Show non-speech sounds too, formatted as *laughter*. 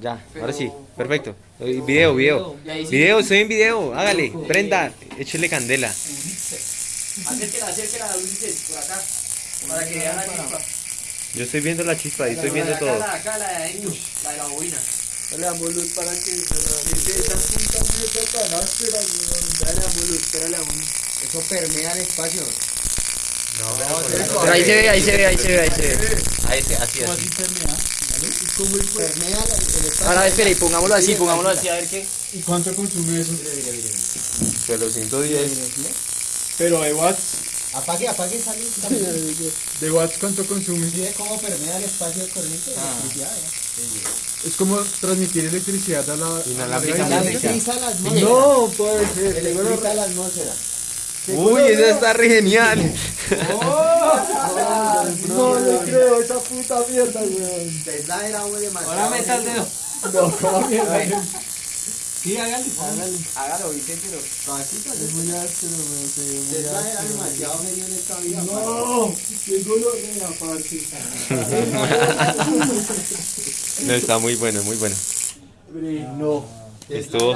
Ya, ahora sí, Pero- perfecto. Video, video. Ahí sí. Video, estoy en video. Hágale, prenda, échele candela. Acérquela, acérquela, Ulises, por acá. Para que vean la chispa. Yo estoy viendo la chispa y estoy viendo todo. La, acá, la de la de la bobina. Le damos luz para que esa puta mierda tan áspera. Dale, damos luz, espérale a un. Eso permea el espacio. Pero ahí se ve, ahí se ve, ahí se ve, ahí se ve. Ahí sí, así, ¿Cómo así. ¿Cómo Permea el, el espacio. Ahora espera y pongámoslo así, pongámoslo así a ver qué. ¿Y cuánto consume eso? Pero 110. Pero de watts. Apague, apague esa luz. *laughs* ¿De watts cuánto consume? ¿Sí cómo permea el espacio de corriente? Ah. Electricidad, ¿eh? Es como transmitir electricidad a la. Inalámbrica. a la- Electriza la atmósfera. No, puede ser. Electriza la atmósfera. Uy, esa está re genial. No le creo esa puta mierda, weón. Tesla era muy demasiado. Ahora meta el dedo. No, ¿cómo mierda? Sí, hágalo. Hágalo, Vicente. Es muy áspero, weón. se ve muy Tesla era demasiado genio en esta vida. No, qué dolor de la parte. No, está muy bueno, muy bueno. No. Estuvo